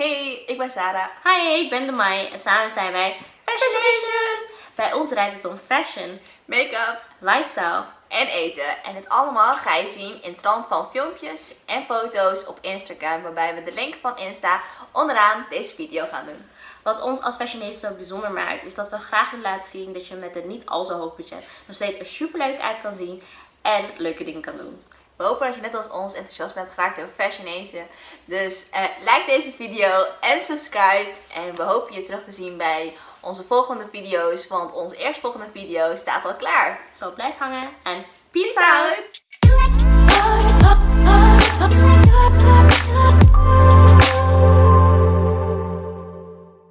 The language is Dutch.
Hey, ik ben Sarah. Hi, ik ben de Mai en samen zijn wij Fashion Nation. Bij ons draait het om fashion, Make-up lifestyle. en eten. En dit allemaal ga je zien in trant van filmpjes en foto's op Instagram. Waarbij we de link van Insta onderaan deze video gaan doen. Wat ons als fashionista zo bijzonder maakt, is dat we graag willen laten zien dat je met een niet al zo hoog budget nog steeds er super leuk uit kan zien en leuke dingen kan doen. We hopen dat je net als ons enthousiast bent geraakt over Fashion Asia. Dus eh, like deze video en subscribe. En we hopen je terug te zien bij onze volgende video's. Want onze eerstvolgende video staat al klaar. Zo blijf hangen en peace,